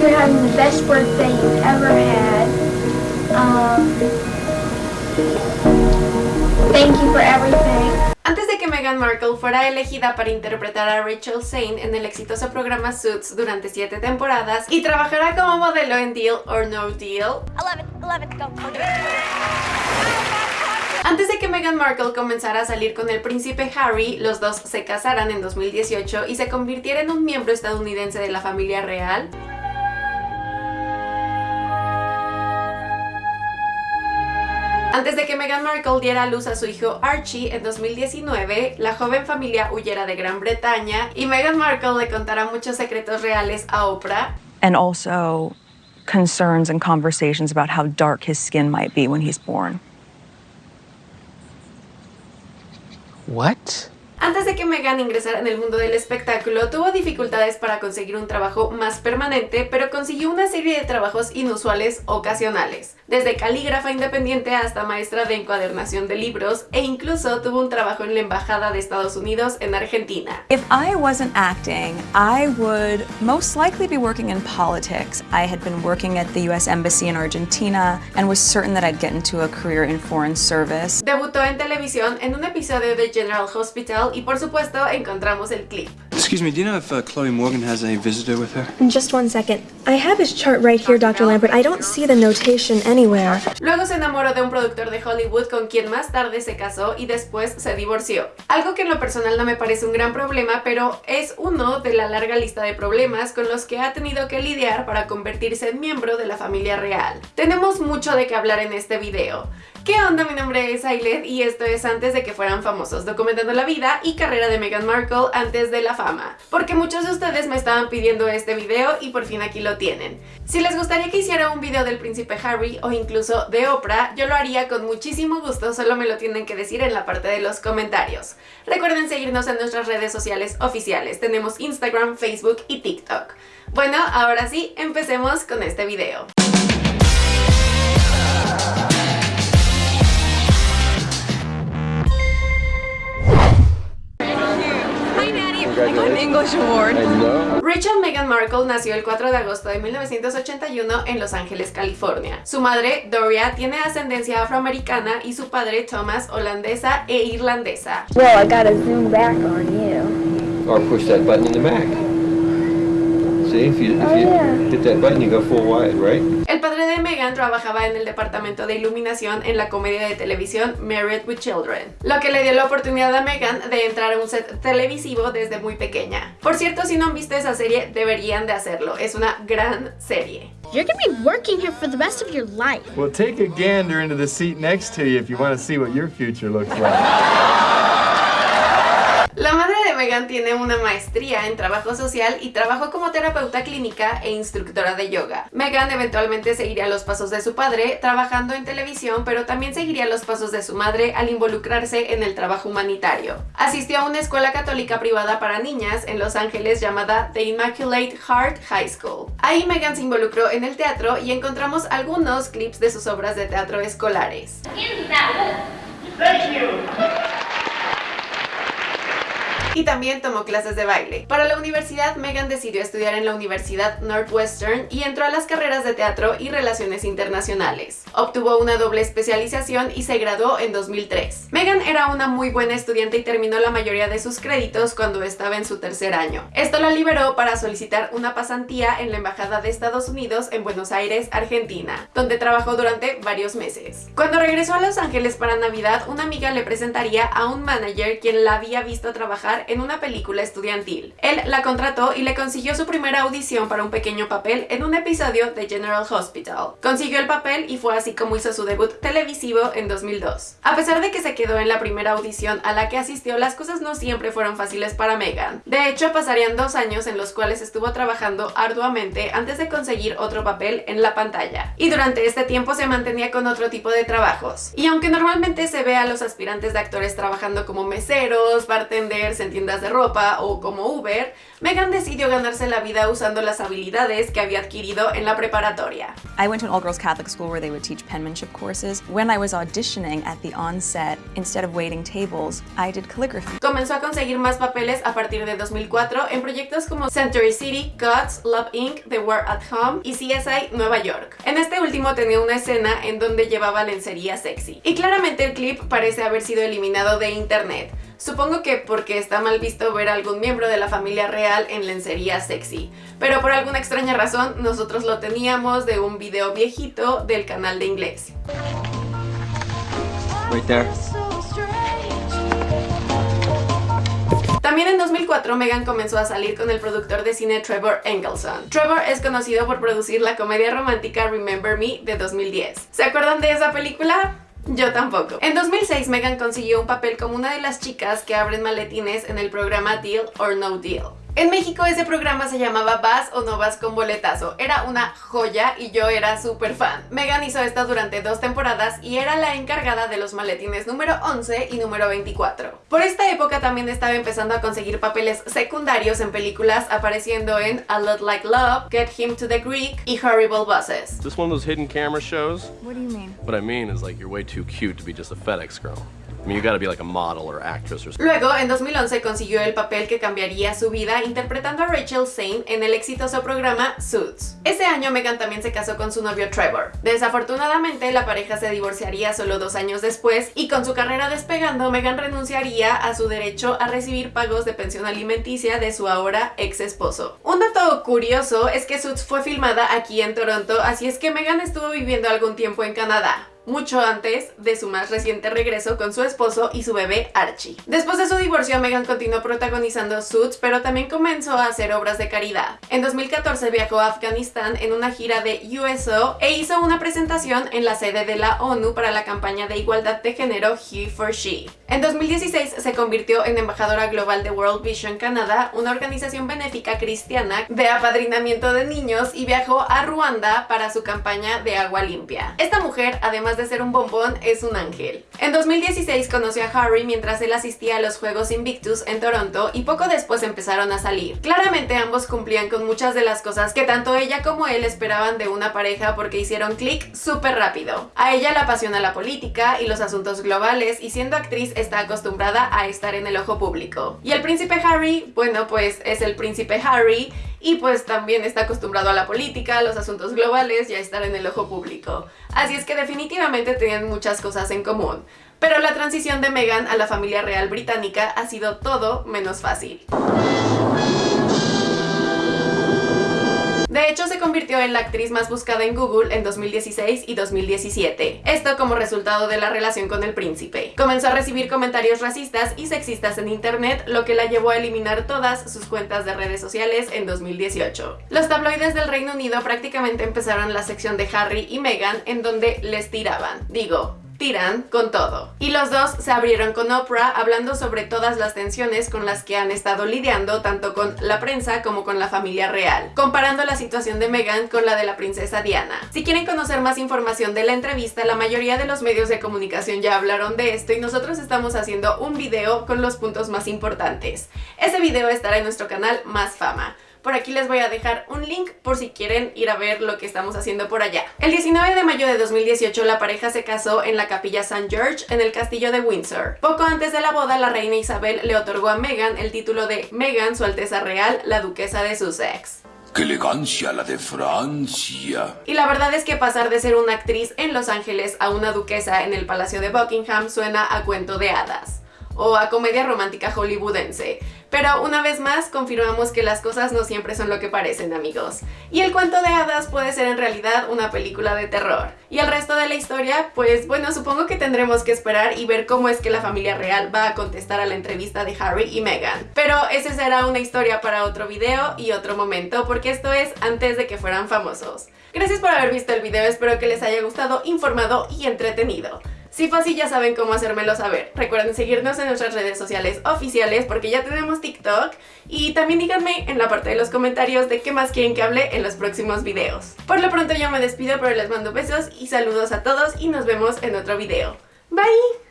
hope you're having the best birthday you've ever had. Um, thank you for everything. Antes de que Meghan Markle fuera elegida para interpretar a Rachel Zane en el exitoso programa Suits durante 7 temporadas y trabajara como modelo en Deal or No Deal, 11, 11, go. Antes de que Meghan Markle comenzara a salir con el príncipe Harry, los dos se casaran en 2018 y se convirtiera en un miembro estadounidense de la familia real, Antes de que Meghan Markle diera a luz a su hijo Archie en 2019, la joven familia huyera de Gran Bretaña y Meghan Markle le contara muchos secretos reales a Oprah. and also concerns and conversations about how dark his skin might be when he's born. What? Antes de que Meghan ingresara en el mundo del espectáculo, tuvo dificultades para conseguir un trabajo más permanente, pero consiguió una serie de trabajos inusuales ocasionales, desde calígrafa independiente hasta maestra de encuadernación de libros, e incluso tuvo un trabajo en la Embajada de Estados Unidos en Argentina. If I wasn't acting, I would most likely be working in politics. I had been working at the US Embassy in Argentina and was certain that I'd get into a career in foreign service. Debutó en televisión en un episodio de General Hospital y por supuesto encontramos el clip. Excuse me, do you know if uh, Chloe Morgan has a visitor with her? Just one second. I have his chart right here, Dr. Lambert. I don't see the notation anywhere. Luego se enamoró de un productor de Hollywood con quien más tarde se casó y después se divorció. Algo que en lo personal no me parece un gran problema, pero es uno de la larga lista de problemas con los que ha tenido que lidiar para convertirse en miembro de la familia real. Tenemos mucho de qué hablar en este video. ¿Qué onda? Mi nombre es Ailet y esto es antes de que fueran famosos, documentando la vida y carrera de Meghan Markle antes de la fama. Porque muchos de ustedes me estaban pidiendo este video y por fin aquí lo tienen. Si les gustaría que hiciera un video del príncipe Harry o incluso de Oprah, yo lo haría con muchísimo gusto, solo me lo tienen que decir en la parte de los comentarios. Recuerden seguirnos en nuestras redes sociales oficiales, tenemos Instagram, Facebook y TikTok. Bueno, ahora sí, empecemos con este video. An English award. Rachel Meghan Markle nació el 4 de agosto de 1981 en Los Ángeles, California. Su madre, Doria, tiene ascendencia afroamericana y su padre, Thomas, holandesa e irlandesa. Well, I gotta zoom back on you. Or push that button in the back. See, if you, if Oh, you yeah. hit that button, you go full wide, right? El padre de Meghan trabajaba en el departamento de iluminación en la comedia de televisión Married with Children, lo que le dio la oportunidad a Meghan de entrar a un set televisivo desde muy pequeña. Por cierto, si no han visto esa serie, deberían de hacerlo, es una gran serie. You're gonna be working here for the rest of your life. Well, take a gander into the seat next to you if you want to see what your future looks like. Meghan tiene una maestría en trabajo social y trabajó como terapeuta clínica e instructora de yoga. Meghan eventualmente seguiría los pasos de su padre trabajando en televisión, pero también seguiría los pasos de su madre al involucrarse en el trabajo humanitario. Asistió a una escuela católica privada para niñas en Los Ángeles llamada The Immaculate Heart High School. Ahí Meghan se involucró en el teatro y encontramos algunos clips de sus obras de teatro escolares. Y también tomó clases de baile. Para la universidad, Megan decidió estudiar en la Universidad Northwestern y entró a las carreras de teatro y relaciones internacionales. Obtuvo una doble especialización y se graduó en 2003. Megan era una muy buena estudiante y terminó la mayoría de sus créditos cuando estaba en su tercer año. Esto la liberó para solicitar una pasantía en la Embajada de Estados Unidos en Buenos Aires, Argentina, donde trabajó durante varios meses. Cuando regresó a Los Ángeles para Navidad, una amiga le presentaría a un manager quien la había visto trabajar en una película estudiantil. Él la contrató y le consiguió su primera audición para un pequeño papel en un episodio de General Hospital. Consiguió el papel y fue así como hizo su debut televisivo en 2002. A pesar de que se quedó en la primera audición a la que asistió, las cosas no siempre fueron fáciles para Megan. De hecho, pasarían dos años en los cuales estuvo trabajando arduamente antes de conseguir otro papel en la pantalla. Y durante este tiempo se mantenía con otro tipo de trabajos. Y aunque normalmente se ve a los aspirantes de actores trabajando como meseros, bartenders, en tiendas de ropa o como Uber, Megan decidió ganarse la vida usando las habilidades que había adquirido en la preparatoria. I went to an all-girls Catholic school where they would teach penmanship courses. When I was auditioning at the onset, instead of waiting tables, I did calligraphy. Comenzó a conseguir más papeles a partir de 2004 en proyectos como Century City, Gods, Love Inc., The War at Home y CSI Nueva York. En este último tenía una escena en donde llevaba lencería sexy. Y claramente el clip parece haber sido eliminado de internet. Supongo que porque está mal visto ver a algún miembro de la familia real en lencería sexy. Pero por alguna extraña razón nosotros lo teníamos de un video viejito del canal de inglés. Right there. También en 2004 Megan comenzó a salir con el productor de cine Trevor Engelson. Trevor es conocido por producir la comedia romántica Remember Me de 2010. ¿Se acuerdan de esa película? Yo tampoco. En 2006 Megan consiguió un papel como una de las chicas que abren maletines en el programa Deal or No Deal. En México ese programa se llamaba Vas o no vas con boletazo. Era una joya y yo era súper fan. Megan hizo esta durante dos temporadas y era la encargada de los maletines número 11 y número 24. Por esta época también estaba empezando a conseguir papeles secundarios en películas apareciendo en A Lot Like Love, Get Him to the Greek y Horrible Bosses. Is this one of those hidden camera shows? What do you mean? What I mean is like you're way too cute to be just a FedEx girl. Luego, en 2011 consiguió el papel que cambiaría su vida interpretando a Rachel Zane en el exitoso programa Suits. Ese año Megan también se casó con su novio Trevor. Desafortunadamente, la pareja se divorciaría solo dos años después y con su carrera despegando, Megan renunciaría a su derecho a recibir pagos de pensión alimenticia de su ahora ex esposo. Un dato curioso es que Suits fue filmada aquí en Toronto, así es que Megan estuvo viviendo algún tiempo en Canadá mucho antes de su más reciente regreso con su esposo y su bebé Archie. Después de su divorcio, Megan continuó protagonizando Suits, pero también comenzó a hacer obras de caridad. En 2014 viajó a Afganistán en una gira de USO e hizo una presentación en la sede de la ONU para la campaña de igualdad de género He for She. En 2016 se convirtió en embajadora global de World Vision Canada, una organización benéfica cristiana de apadrinamiento de niños y viajó a Ruanda para su campaña de agua limpia. Esta mujer, además de ser un bombón, es un ángel. En 2016 conoció a Harry mientras él asistía a los Juegos Invictus en Toronto y poco después empezaron a salir. Claramente ambos cumplían con muchas de las cosas que tanto ella como él esperaban de una pareja porque hicieron clic súper rápido. A ella le apasiona la política y los asuntos globales y siendo actriz está acostumbrada a estar en el ojo público. Y el príncipe Harry, bueno pues es el príncipe Harry y pues también está acostumbrado a la política, a los asuntos globales y a estar en el ojo público. Así es que definitivamente tenían muchas cosas en común. Pero la transición de Meghan a la familia real británica ha sido todo menos fácil. De hecho, se convirtió en la actriz más buscada en Google en 2016 y 2017. Esto como resultado de la relación con el príncipe. Comenzó a recibir comentarios racistas y sexistas en internet, lo que la llevó a eliminar todas sus cuentas de redes sociales en 2018. Los tabloides del Reino Unido prácticamente empezaron la sección de Harry y Meghan en donde les tiraban. Digo, tiran con todo. Y los dos se abrieron con Oprah hablando sobre todas las tensiones con las que han estado lidiando tanto con la prensa como con la familia real, comparando la situación de Meghan con la de la princesa Diana. Si quieren conocer más información de la entrevista, la mayoría de los medios de comunicación ya hablaron de esto y nosotros estamos haciendo un video con los puntos más importantes. Ese video estará en nuestro canal Más Fama. Por aquí les voy a dejar un link por si quieren ir a ver lo que estamos haciendo por allá. El 19 de mayo de 2018 la pareja se casó en la capilla St. George en el castillo de Windsor. Poco antes de la boda la reina Isabel le otorgó a Meghan el título de Meghan, su alteza real, la duquesa de Sussex. ¡Qué elegancia la de Francia! Y la verdad es que pasar de ser una actriz en Los Ángeles a una duquesa en el Palacio de Buckingham suena a cuento de hadas o a comedia romántica hollywoodense. Pero una vez más confirmamos que las cosas no siempre son lo que parecen amigos. Y el cuento de hadas puede ser en realidad una película de terror. Y el resto de la historia, pues bueno, supongo que tendremos que esperar y ver cómo es que la familia real va a contestar a la entrevista de Harry y Meghan. Pero esa será una historia para otro video y otro momento, porque esto es antes de que fueran famosos. Gracias por haber visto el video, espero que les haya gustado, informado y entretenido. Si fue así ya saben cómo hacérmelo saber. Recuerden seguirnos en nuestras redes sociales oficiales porque ya tenemos TikTok y también díganme en la parte de los comentarios de qué más quieren que hable en los próximos videos. Por lo pronto yo me despido pero les mando besos y saludos a todos y nos vemos en otro video. Bye!